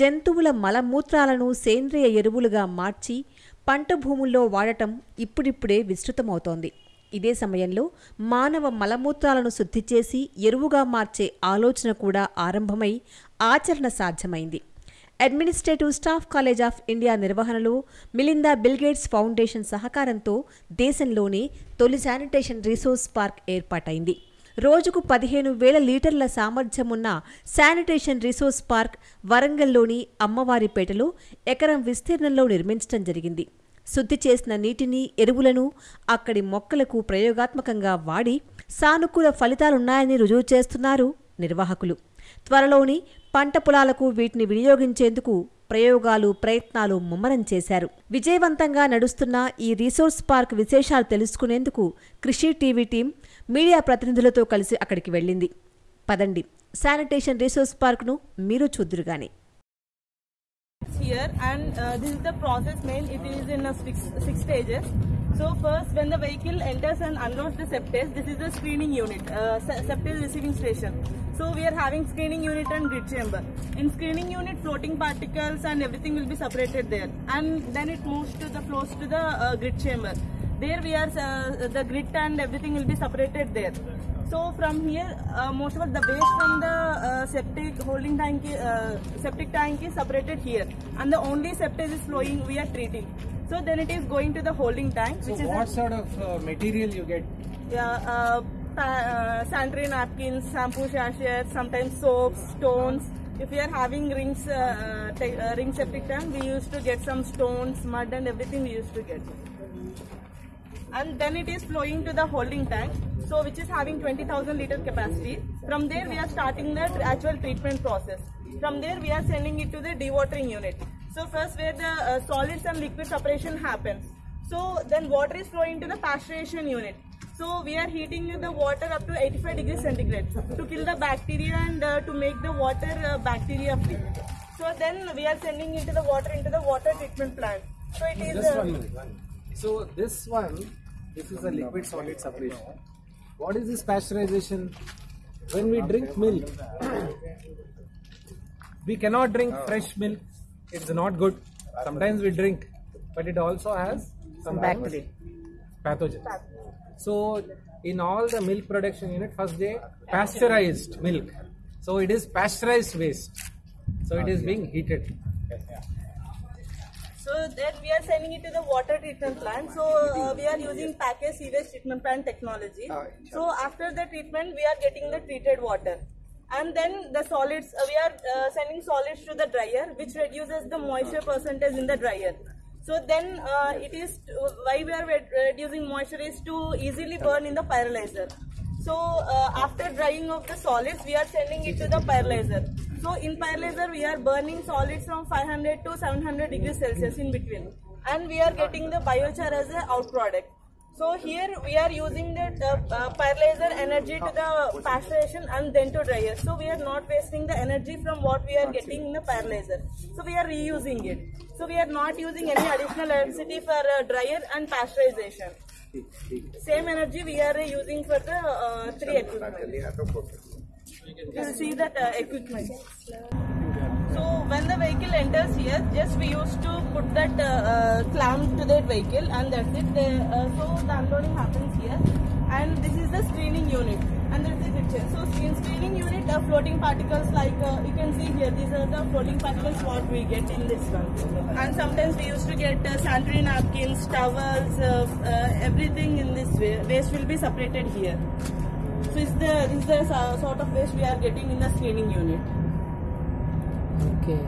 జంతువుల మలమూత్రాలను సేంద్రియ ఎరువులుగా మార్చి పంట భూముల్లో వాడటం ఇప్పుడిప్పుడే విస్తృతమవుతోంది. ఇదే సమయంలో మానవ మలమూత్రాలను శుద్ధి చేసి ఎరువుగా మార్చే ఆలోచన కూడా ఆరంభమై ఆచరణ సాధ్యమైంది. Administrative staff college of India నిర్వహణలో మిలిందా బిల్గేట్స్ ఫౌండేషన్ సహకారంతో దేశంలోనే తొలి శానిటేషన్ రిసోర్స్ పార్క్ ఏర్పాటైంది. రోజుకు పదిహేను వేల లీటర్ల సామర్థ్యమున్న శానిటేషన్ రిసోర్స్ పార్క్ వరంగల్లోని అమ్మవారిపేటలో ఎకరం విస్తీర్ణంలో నిర్మించడం జరిగింది. శుద్ధి చేసిన నీటిని ఎరువులను అక్కడి మొక్కలకు ప్రయోగాత్మకంగా వాడి సానుకూల ఫలితాలున్నాయని రుజువు చేస్తున్నారు నిర్వాహకులు. త్వరలోని పంట పొలాలకు వీటిని వినియోగించేందుకు ప్రయోగాలు ప్రయత్నాలు ముమ్మరం చేశారు. విజయవంతంగా నడుస్తున్న ఈ రిసోర్స్ పార్క్ విశేషాలు తెలుసుకునేందుకు కృషి టీవీ టీం మీడియా ప్రతినిధులతో కలిసి అక్కడికి వెళ్ళింది పదండి శానిటేషన్ రిసోర్స్ పార్క్ను మీరు చూద్దురుగాని here and uh, this is the process main it is in a six, six stages so first when the vehicle enters and unloads the septage this is the screening unit uh, se- septage receiving station so we are having screening unit and grid chamber in screening unit floating particles and everything will be separated there and then it moves to the flows to the uh, grid chamber there we are uh, the grit and everything will be separated there so from here, uh, most of the waste from the uh, septic holding tank, uh, septic tank is separated here, and the only septic is flowing. We are treating. So then it is going to the holding tank, So which is what sort of uh, material you get? yeah, uh, uh, sanitary napkins, shampoo sachets, sometimes soaps, stones. If we are having rings, uh, uh, ring septic tank, we used to get some stones, mud, and everything we used to get and then it is flowing to the holding tank so which is having 20000 liter capacity. From there we are starting the actual treatment process. From there we are sending it to the dewatering unit. So first where the uh, solids and liquid separation happens. So then water is flowing to the pasteurization unit. So we are heating the water up to 85 degrees centigrade to kill the bacteria and uh, to make the water uh, bacteria free. So then we are sending into the water into the water treatment plant. So it is Just uh, one minute. So this one, this is a liquid solid separation. What is this pasteurization? When we drink milk, we cannot drink fresh milk. It's not good. Sometimes we drink, but it also has some bacteria, pathogens. So in all the milk production unit, first they pasteurized milk. So it is pasteurized waste. So it is being heated. So then we are sending it to the water treatment plant. So uh, we are using package sewage treatment plant technology. So after the treatment, we are getting the treated water. And then the solids, uh, we are uh, sending solids to the dryer, which reduces the moisture percentage in the dryer. So then uh, it is why we are reducing moisture is to easily burn in the pyrolyzer. So uh, after drying of the solids, we are sending it to the pyrolyzer. So in pyrolyzer, we are burning solids from 500 to 700 degrees Celsius in between, and we are getting the biochar as a out product. So here we are using the uh, uh, pyrolyzer energy to the pasteurization and then to dryer. So we are not wasting the energy from what we are getting in the pyrolyzer. So we are reusing it. So we are not using any additional electricity for uh, dryer and pasteurization. Same energy we are using for the uh, three equipment. You see that uh, equipment. So when the vehicle enters here, just we used to put that uh, uh, clamp to that vehicle and that's it. The, uh, so the unloading happens here and this is the screening unit and that's the picture. So screen screening unit, uh, floating particles like uh, you can see here, these are the floating particles what we get in this one. And sometimes we used to get uh, sanitary napkins, towels, uh, uh, everything in this way. Waste will be separated here. So is the there the sort of waste we are getting in the screening unit? Okay.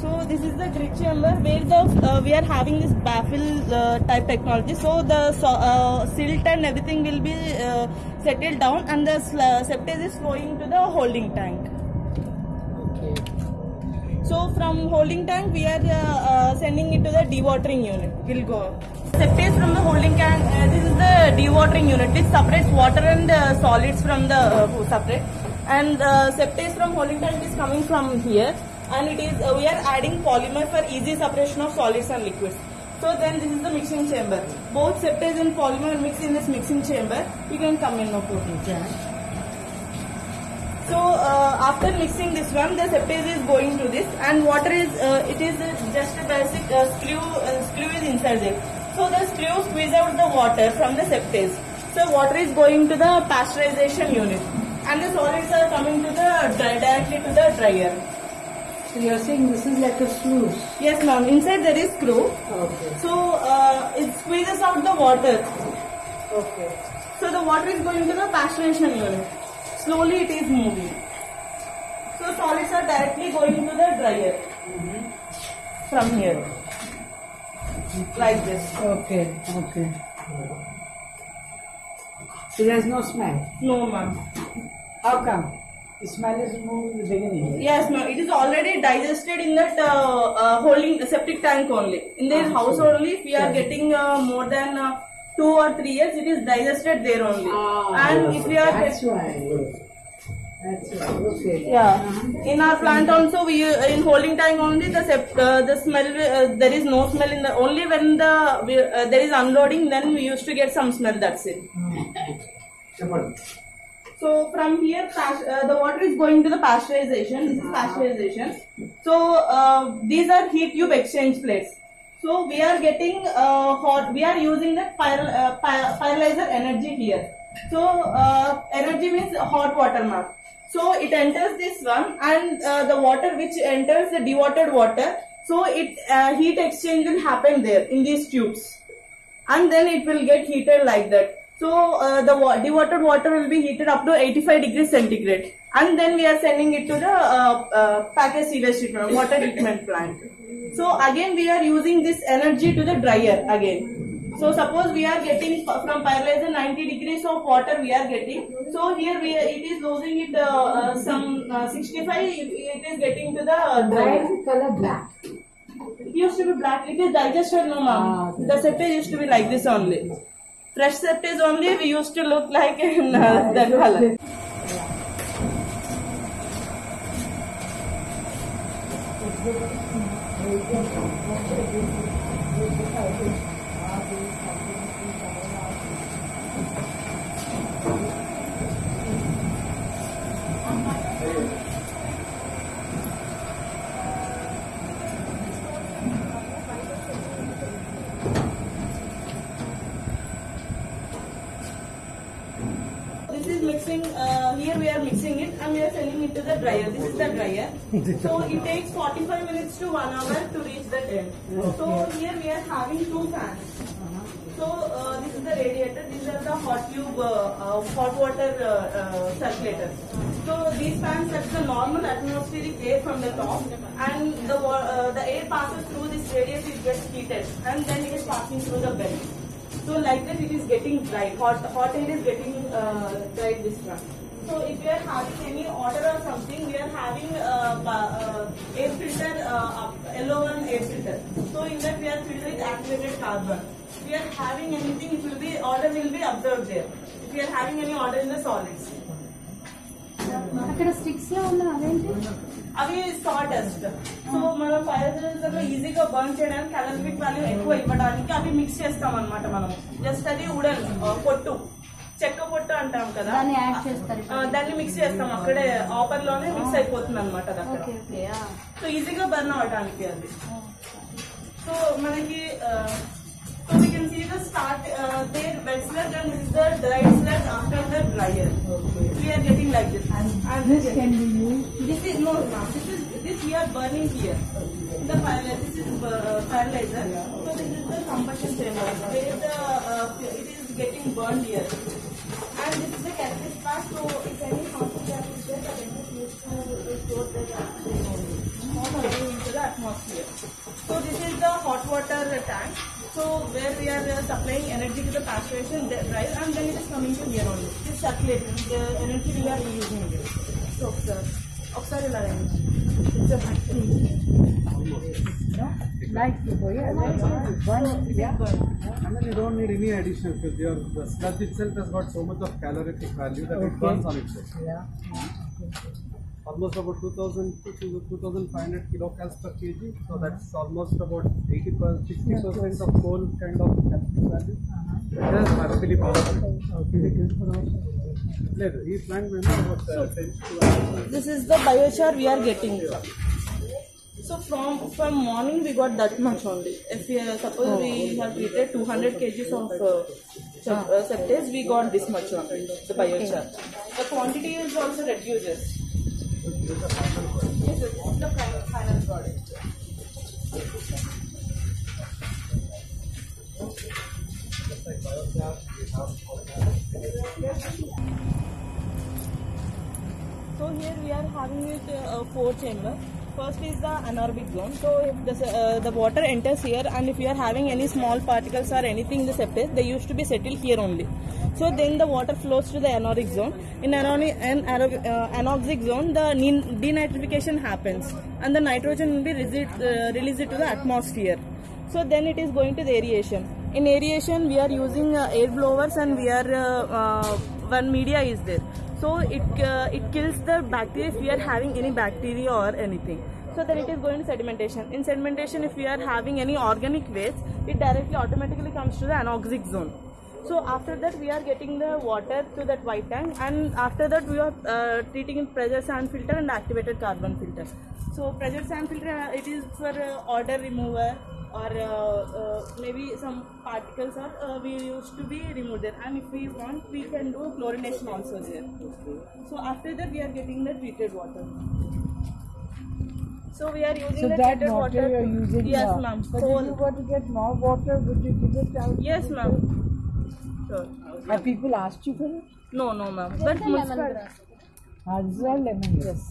So this is the grit chamber where the uh, we are having this baffle uh, type technology. So the so, uh, silt and everything will be uh, settled down, and the septage is flowing to the holding tank. Okay. So from holding tank we are uh, uh, sending it to the dewatering unit. Will go. Septage from the holding can, Uh, this is the dewatering unit which separates water and uh, solids from the uh, separate. And uh, septage from holding tank is coming from here, and it is uh, we are adding polymer for easy separation of solids and liquids. So then this is the mixing chamber. Both septage and polymer mix in this mixing chamber. You can come in no problem. So uh, after mixing this one, the septage is going to this, and water is uh, it is uh, just a basic uh, screw uh, screw is inside it. So the screw squeeze out the water from the septage. So water is going to the pasteurization unit, and the solids are coming to the directly to the dryer. So you're saying this is like a sluice. Yes, ma'am. Inside there is screw. Okay. So uh, it squeezes out the water. Okay. So the water is going to the pasteurization unit. Slowly it is moving. So solids are directly going to the dryer. From here. Like this. Okay. Okay. So there's no smell. No ma'am. How come? The smell is removed in the beginning. Yes ma'am. It is already digested in that uh, uh, holding septic tank only. In this house only if we are getting uh, more than uh, two or three years it is digested there only. Ah, and if we are That's why. Okay. Yeah. In our plant also, we in holding tank only the uh, the smell uh, there is no smell in the only when the we, uh, there is unloading then we used to get some smell. That's it. So from here, uh, the water is going to the pasteurization. This is pasteurization. So uh, these are heat tube exchange plates. So we are getting uh, hot. We are using pyro, uh, py- pyrolyzer energy here. So energy means hot water mark. So it enters this one, and uh, the water which enters the dewatered water. So it uh, heat exchange will happen there in these tubes and then it will get heated like that. So uh, the wa- dewatered water will be heated up to 85 degrees centigrade, and then we are sending it to the uh, uh, package sewage treatment water treatment plant. So again we are using this energy to the dryer again. So suppose we are getting from pyrolyzer 90 degrees of water we are getting. So here we are, it is losing it uh, uh, some uh, 65. It, it is getting to the uh, Why is the color black? It used to be black. It is digested, no ma'am. Ah, okay. The septage used to be like this only. Fresh septage only, we used to look like in uh, that color. This is mixing, uh, here we are mixing it and we are sending it to the dryer. This is the dryer. So it takes 45 minutes to 1 hour to reach the end. So here we are having two fans. So uh, this is the the hot tube, uh, hot water uh, uh, circulators. So these fans set the normal atmospheric air from the top, and the uh, the air passes through this radiator, it gets heated, and then it is passing through the bed. So like that, it is getting dry. Hot hot air is getting uh, dried this one. So if we are having any order or something, we are having uh, uh, air filter, uh, one air filter. So in that we are filled with activated carbon. We are having anything, it will be order will be observed there. If we are having any order in the solids. అక్కడ స్టిక్స్లో ఉన్న అదేంటి? అవి dust so మనం ఫైర్లో ఈజీగా burn చేయడానికి calorific value ఎక్కువ ఇవ్వడానికి అవి మిక్స్ చేస్తాం అనమాట మనం. జస్ట్ అది ఉడన్ పొట్టు. చెక్క పొట్టు అంటాం కదా. దాన్ని మిక్స్ చేస్తాం. అక్కడే ఆఫర్లోనే మిక్స్ అయిపోతుంది అనమాట సో ఈజీగా బర్న్ అవడానికి అది. సో మనకి we can see the start, uh, their wet sludge and this is the dry sludge after the dryer. Okay. We are getting like this. And, and this can be used? This is, no, ma'am. This is, this we are burning here. The fire. Uh, this is uh, pyrolyzer. So this is the combustion chamber. Where the, uh, it is getting burned here. are supplying energy to the pasteurization right? and then it is coming to here only. It is circulating the energy we are using here. So, observe. Energy. It's a factory. No? like yeah. Light. Burn, yeah. I mean, you don't need any addition because your, the sludge itself has got so much of calorific value that okay. it burns on itself. Yeah. yeah. Okay almost about 2000 to 2500 kilocals per kg. So that's almost about 80 60 percent of coal kind of energy. value. Uh-huh. Actually possible. He planned about so, 10 This is the biochar we are getting. So from from morning we got that much only. If we uh, suppose we oh. have treated 200 kgs of uh, uh septage, we got this much only the biochar. The quantity is also reduces. So here we are having it uh, four chamber. First is the anaerobic zone. So if the, uh, the water enters here and if we are having any small particles or anything in the septic, they used to be settled here only. So then the water flows to the anaerobic zone. In anaerobic, anaerobic, uh, zone, the denitrification happens and the nitrogen will be released, uh, released to the atmosphere. So then it is going to the aeration. In aeration, we are using uh, air blowers and we are one media is there. So it it kills the bacteria if we are having any bacteria or anything. So then it is going to sedimentation. In sedimentation, if we are having any organic waste, it directly automatically comes to the anoxic zone. So after that, we are getting the water to that white tank, and after that, we are uh, treating in pressure sand filter and activated carbon filter. So pressure sand filter, uh, it is for uh, odor remover or uh, uh, maybe some particles are uh, we used to be removed there. And if we want, we can do chlorination also there. So after that, we are getting the treated water. So we are using So the that treated water you're using Yes, ma'am. so if you were to get more water, would you give it out? Yes, ma'am. Sure. Have people asked you for it? No, no, ma'am. But municipal- Ah, this is all lemon grass.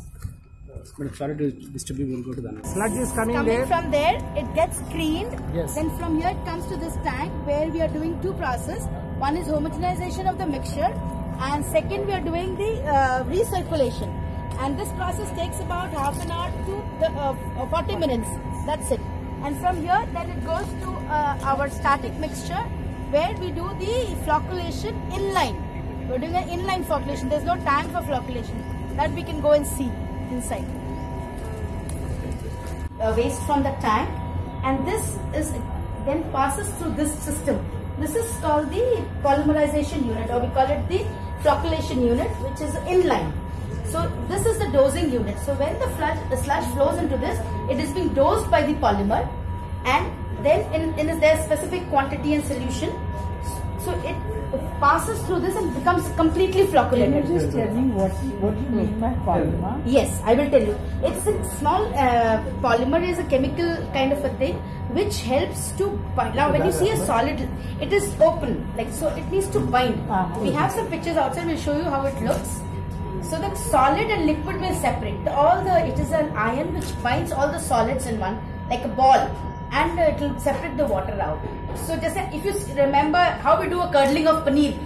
But sorry to disturb you, we'll go to the next. sludge is coming Coming there. from there, it gets screened. Yes. Then from here it comes to this tank where we are doing two process. One is homogenization of the mixture, and second we are doing the uh, recirculation. And this process takes about half an hour to the, uh, uh, 40 minutes. That's it. And from here, then it goes to uh, our static mixture where we do the flocculation inline. We're doing an inline flocculation. There's no tank for flocculation. That we can go and see inside uh, waste from the tank and this is then passes through this system. This is called the polymerization unit or we call it the flocculation unit which is inline. So this is the dosing unit. So when the sludge, the sludge flows into this, it is being dosed by the polymer and then in, in their specific quantity and solution. So it passes through this and becomes completely Can flocculated. you just tell me what what you mean by polymer? Yes, I will tell you. It's a small uh, polymer is a chemical kind of a thing which helps to bind. Now, when you see a solid, it is open, like so. It needs to bind. Uh-huh. We have some pictures outside. We'll show you how it looks. So the solid and liquid will separate. All the it is an ion which binds all the solids in one, like a ball, and uh, it will separate the water out. So just if you remember how we do a curdling of paneer.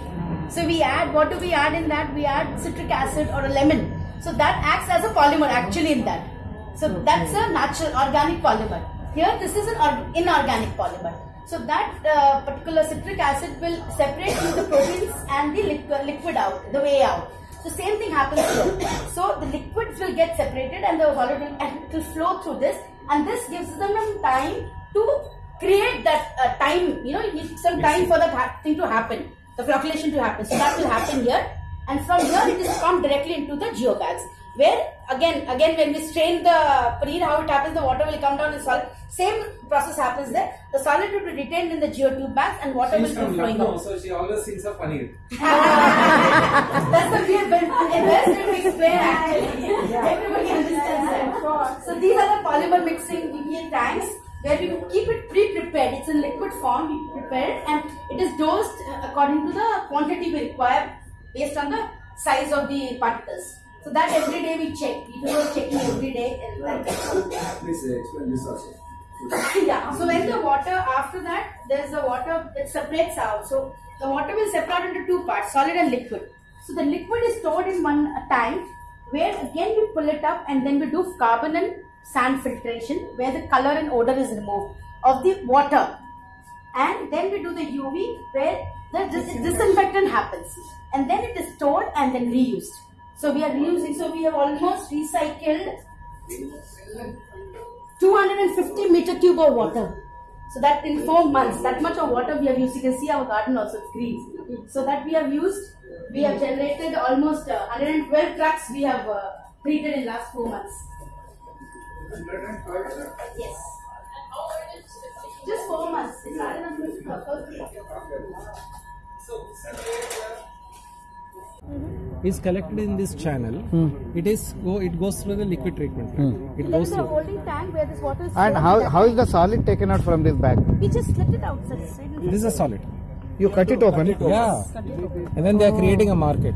So we add what do we add in that? We add citric acid or a lemon. So that acts as a polymer actually in that. So that's a natural organic polymer. Here this is an inorganic polymer. So that uh, particular citric acid will separate the proteins and the liquid, liquid out, the way out. So same thing happens here. So the liquids will get separated and the solid will, and it will flow through this and this gives them some time to create that uh, time, you know, you need some time for that ha- thing to happen, the flocculation to happen. So that will happen here. And from here it is pumped directly into the geobags where again again when we strain the paneer how it happens the water will come down in solid same process happens there. The solid will be retained in the geotube bags and water will be flowing out. so she always thinks of paneer. that's the weird but it best to explain actually. Everybody understands that so these are the polymer mixing BPA tanks where we keep it pre-prepared it's in liquid form we prepare it and it is dosed uh, according to the quantity we require based on the size of the particles so that every day we check we do checking every day Please explain this also. yeah. So when the water after that there's the water it separates out. So the water will separate into two parts, solid and liquid. So the liquid is stored in one uh, tank where again we pull it up and then we do carbon and sand filtration where the color and odor is removed of the water. And then we do the UV where the dis- disinfectant happens. And then it is stored and then reused. So we are reusing, so we have almost recycled 250 meter cube of water. So that in four months, that much of water we have used. You can see our garden also it's green. So that we have used, we have generated almost uh, 112 trucks we have uh, treated in last four months. Yes. Just four months. It's not enough Mm-hmm. is collected in this channel. Hmm. It is go. It goes through the liquid treatment. plant. It goes is the holding tank where this water is And stored how, how is the solid taken out from this bag? We just let it out. sir. It's This is a solid. You cut it open. Yeah. And then they are creating a market.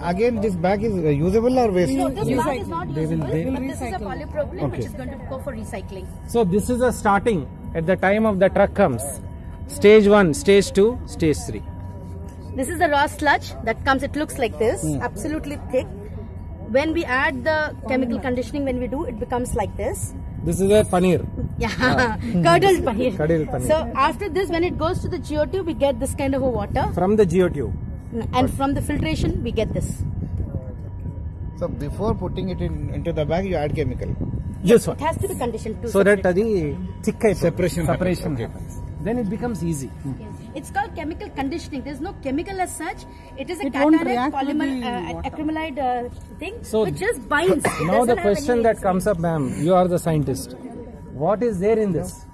Again, this bag is uh, usable or waste? No, this bag is not They will- usable, they will but this is a polypropylene which is going to go for recycling. So this is a starting at the time of the truck comes. Stage one, stage two, stage three. This is the raw sludge that comes, it looks like this, mm. absolutely thick. When we add the chemical conditioning, when we do, it becomes like this. This is a paneer. Yeah, ah. curdled paneer. Curdled paneer. So after this, when it goes to the geotube, we get this kind of a water. From the geotube. And from the filtration, we get this. So before putting it in into the bag, you add chemical. Yes, sir. It has to be conditioned to. So separate. that the thick separation separation happens. happens. Then it becomes easy. Yes. It's called chemical conditioning. There's no chemical as such. It is a It won't cationic polymer the uh, acrylamide uh, thing So which just binds. Now the question that comes up, ma'am, you are the scientist. What is there in this?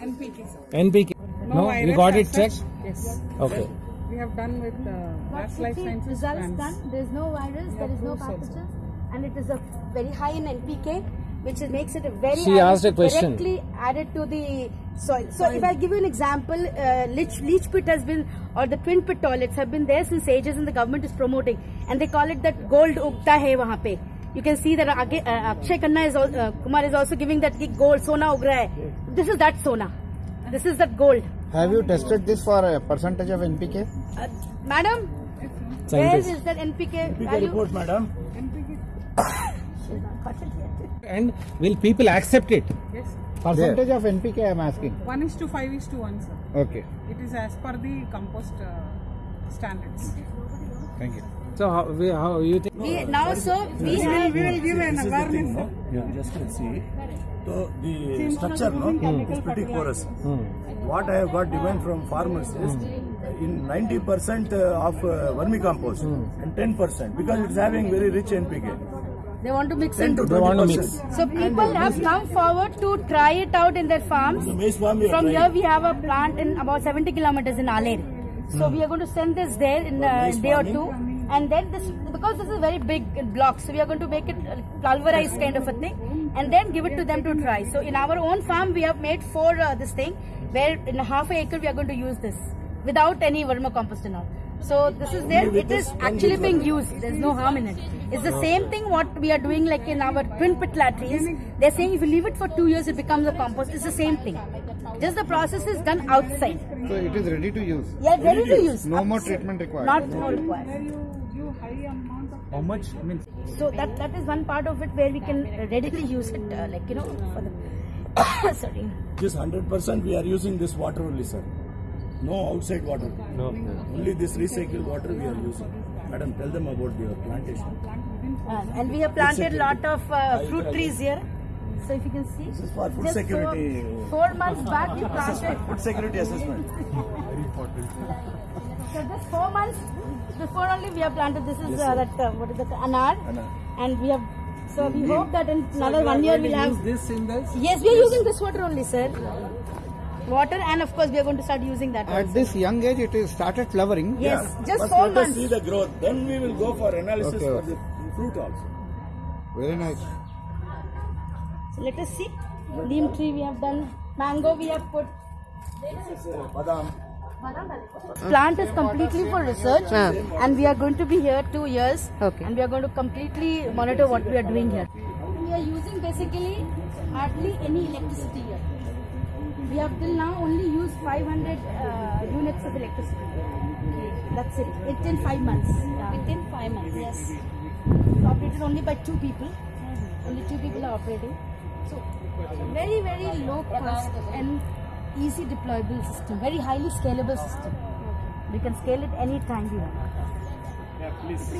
NPK. NPK. No, virus you got it checked? Yes. Okay. We have done with uh, Mass Life Sciences. results done. There's no virus. There is no proof also. pathogens, and it is a very high in NPK, which is, makes it a very. She asked a question. Directly added to the soil. So if I give you an example, uh, leach, leach pit has been, or the twin pit toilets have been there since ages, and the government is promoting, and they call it that gold ugta hai wahan pe. You can see that Ag- uh, Akshay Khanna is al- uh, Kumar is also giving that ki gold sona ug raha hai. This is that sona. This is that gold. Have you tested this for a percentage of NPK? Uh, madam, where Scientist. is that NPK value? madam. And will people accept it? Yes. Percentage of NPK I am asking. 1 is to 5 is to 1, sir. Okay. It is as per the compost uh, standards. Thank you. So how, we, how you think? We, now, so we have. We will give an awareness. sir. Yeah, just let's see. So the structure no, is hmm. pretty porous. Hmm. Hmm. What I have got demand from farmers is in 90% uh, of uh, vermicompost and 10% because it's having very rich NPK. They want to mix 10 in. to They want to mix. So people uh, have come forward to try it out in their farms. The maize farm we are From here we have a plant in about 70 kilometers in Aler. So hmm. we are going to send this there in uh, a day or two. And then this, because this is a very big block, so we are going to make it pulverized kind of a thing. And then give it to them to try. So in our own farm we have made four uh, this thing, where in a half a acre we are going to use this. Without any vermicompost and all. So this is there, it is actually being used. There's no harm in it. It's the same thing what we are doing like in our twin pit latrines. They're saying if you leave it for two years, it becomes a compost. It's the same thing. Just the process is done outside. So it is ready to use. Yeah, ready to use. No more treatment required. Not no required. You give high amount of How much? I mean, So that that is one part of it where we can readily use it, uh, like you know, for the sorry. This 100% we are using this water only, sir. No outside water. no. Only this recycled water we are using. Madam, tell them about your plantation. Uh, and we have planted lot of uh, fruit trees here. So if you can see, This is for food just security. Four, four months back we planted. Food security assessment. Very important. So just four months before only we have planted. This is uh, that uh, what is that anar, Anar. and we have. So we hope that in another one year we'll have. this in this. Yes, we are using this water only, sir. Water, and of course we are going to start using that. At also. this young age, it is started flowering. Yes, just First four let us months. see the growth. Then we will go for analysis Okay, for okay. the fruit also. Very nice. So let us see. Neem tree we have done. Mango we have put. This is uh, badam. Plant is completely for research, and we are going to be here two years. Okay. And we are going to completely monitor what we are doing here. We are using basically hardly any electricity here. We have till now only used 500 uh, units of electricity. That's it. Within five months. Within five months, yes. It's operated only by two people. Only two people are operating. So very very low cost and easy deployable system. Very highly scalable system. We can scale it any time we want. Yeah, please.